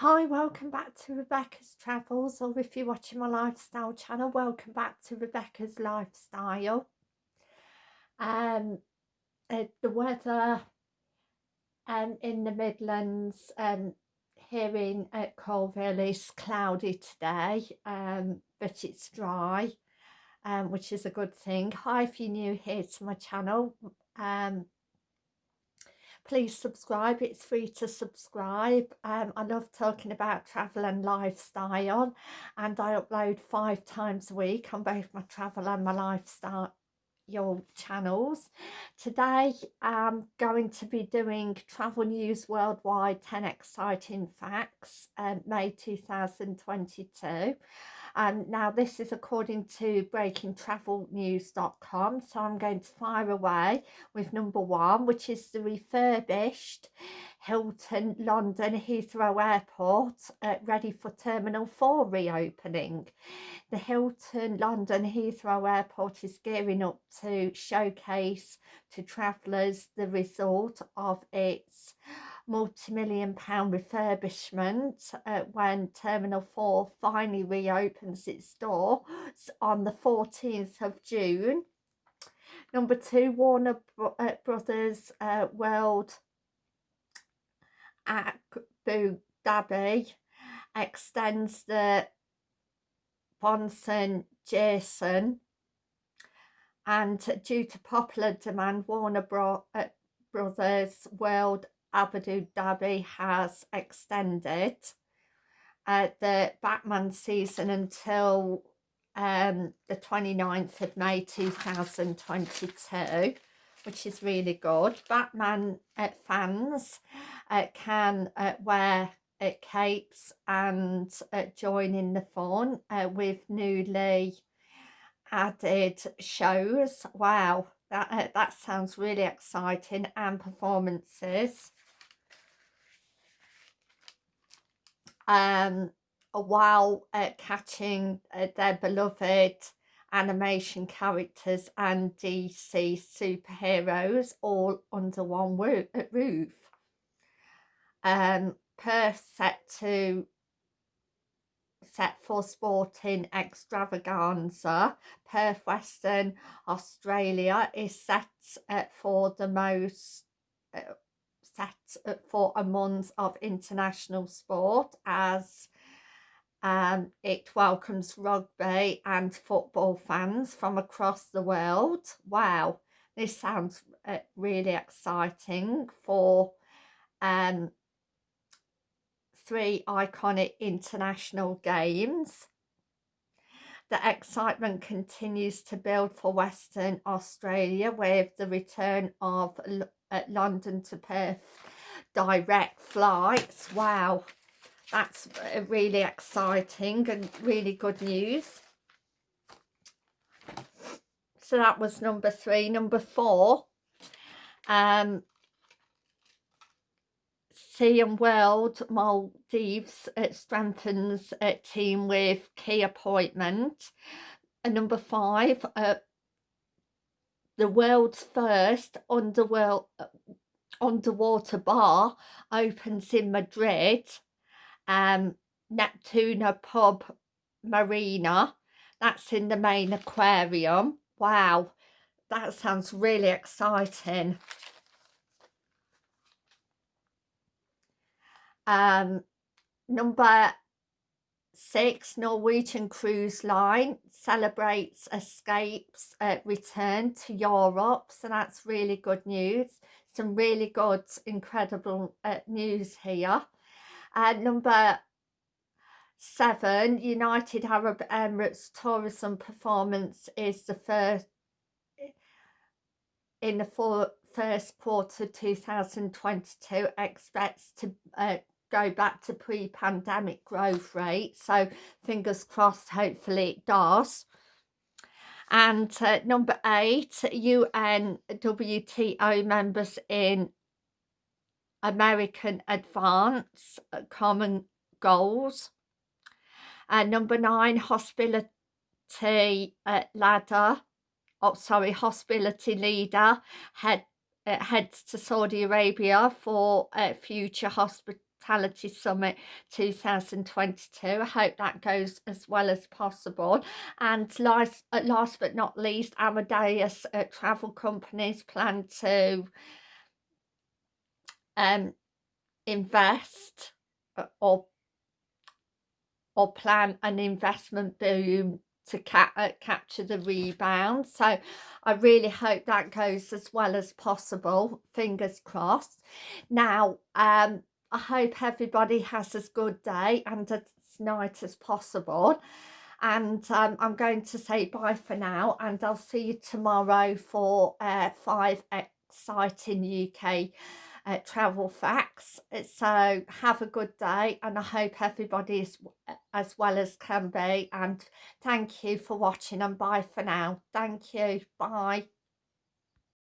Hi, welcome back to Rebecca's Travels, or if you're watching my lifestyle channel, welcome back to Rebecca's Lifestyle. Um, uh, the weather um, in the Midlands um, here in at Coalville is cloudy today, um, but it's dry, um, which is a good thing. Hi, if you're new here to my channel, um, please subscribe it's free to subscribe. Um, I love talking about travel and lifestyle and I upload five times a week on both my travel and my lifestyle your channels. Today I'm going to be doing travel news worldwide 10 exciting facts um, May 2022 um, now this is according to breakingtravelnews.com so I'm going to fire away with number one which is the refurbished Hilton London Heathrow Airport uh, ready for Terminal 4 reopening. The Hilton London Heathrow Airport is gearing up to showcase to travellers the result of its multi-million pound refurbishment uh, when Terminal 4 finally reopens its doors on the 14th of June. Number two, Warner uh, Brothers uh, World Abu Dhabi extends the Bonson Jason and due to popular demand Warner Bro uh, Brothers World Abu Dhabi has extended uh, the Batman season until um, the 29th of May 2022 which is really good. Batman uh, fans uh, can uh, wear uh, capes and uh, join in the fun uh, with newly added shows. Wow, that, that sounds really exciting and performances. um, while uh, catching uh, their beloved animation characters and DC superheroes all under one uh, roof. Um, per set to set for sporting extravaganza. Perth Western Australia is set uh, for the most uh, set for a month of international sport as um, it welcomes rugby and football fans from across the world. Wow, this sounds uh, really exciting for um, three iconic international games. The excitement continues to build for Western Australia with the return of at London to Perth direct flights. Wow, that's really exciting and really good news. So that was number three. Number four, um, and World Maldives it strengthens a team with key appointment. And number five, uh, the world's first underworld underwater bar opens in Madrid um Neptuna pub marina. That's in the main aquarium. Wow that sounds really exciting um number six Norwegian Cruise Line celebrates Escape's uh, return to Europe. So that's really good news. Some really good incredible uh, news here. Uh, number seven United Arab Emirates tourism performance is the first in the four, first quarter 2022 expects to uh, go back to pre-pandemic growth rate so fingers crossed hopefully it does. And uh, number eight UN WTO members in American advance uh, common goals. And number nine hospitality uh, ladder. Oh sorry hospitality leader head uh, heads to Saudi Arabia for uh, future hospital Hospitality Summit 2022. I hope that goes as well as possible. And last, uh, last but not least, Amadeus uh, Travel Companies plan to um, invest uh, or or plan an investment boom to ca uh, capture the rebound. So I really hope that goes as well as possible. Fingers crossed. Now, um, I hope everybody has as good day and as night as possible. And um, I'm going to say bye for now and I'll see you tomorrow for uh, five exciting UK uh, travel facts. So have a good day and I hope everybody is as well as can be. And thank you for watching and bye for now. Thank you. Bye.